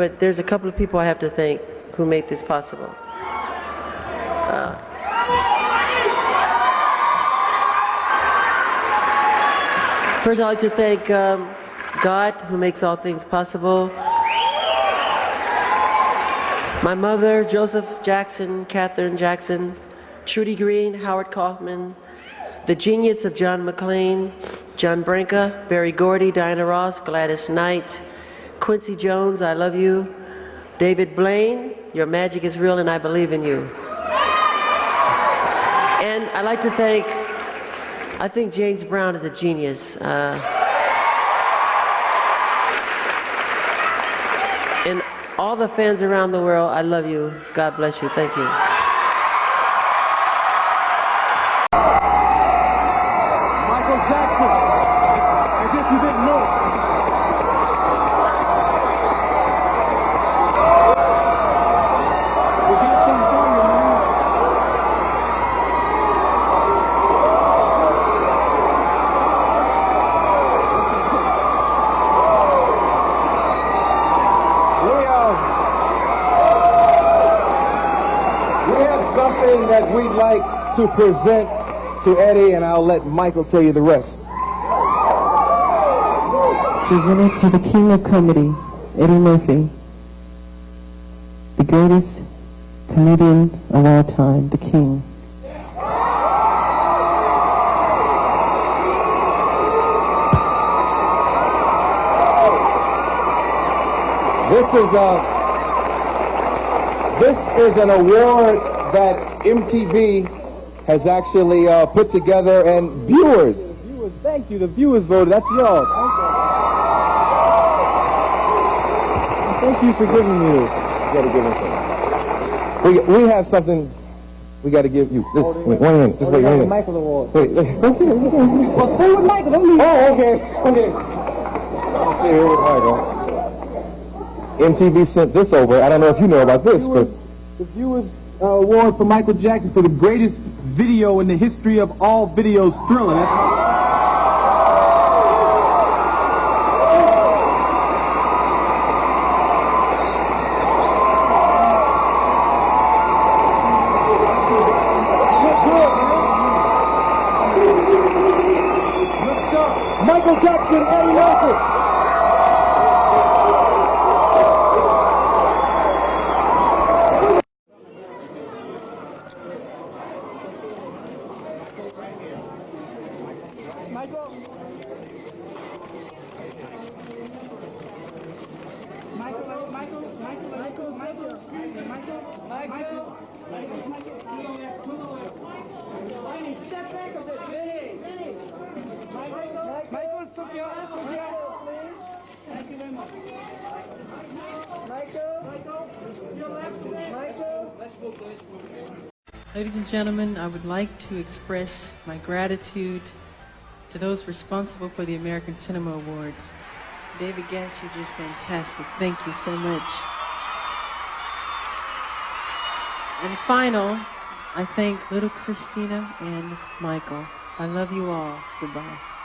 but there's a couple of people I have to thank who made this possible. Uh, first, I'd like to thank um, God, who makes all things possible. My mother, Joseph Jackson, Katherine Jackson, Trudy Green, Howard Kaufman, the genius of John McClain, John Branca, Berry Gordy, Diana Ross, Gladys Knight, Quincy Jones, I love you, David Blaine, your magic is real and I believe in you. And I'd like to thank, I think James Brown is a genius. Uh, and all the fans around the world, I love you. God bless you. Thank you. Michael Jackson. As if you didn't know. We got some for you, man. We uh, we have something that we'd like to present to Eddie, and I'll let Michael tell you the rest. presented to the King of Comedy, Eddie Murphy, the greatest comedian of all time, the King. This is a this is an award that MTV has actually uh, put together, and viewers. Viewers, thank you. The viewers voted. That's yours. Thank you for giving me this. You gotta give it. We we have something. We got to give you. This, wait, one minute. Just wait. One minute. Michael Award. Wait, wait. Okay, okay. Well, stay with Michael, don't leave. Oh, okay, okay. I'll stay here with Michael. MTV sent this over. I don't know if you know about this, but The Viewers Award for Michael Jackson for the greatest video in the history of all videos. That's- Michael Jackson, Eddie Murphy. Ladies and gentlemen, I would like to express my gratitude to those responsible for the American Cinema Awards. David Gest, you're just fantastic. Thank you so much. And final, I thank little Christina and Michael. I love you all. Goodbye.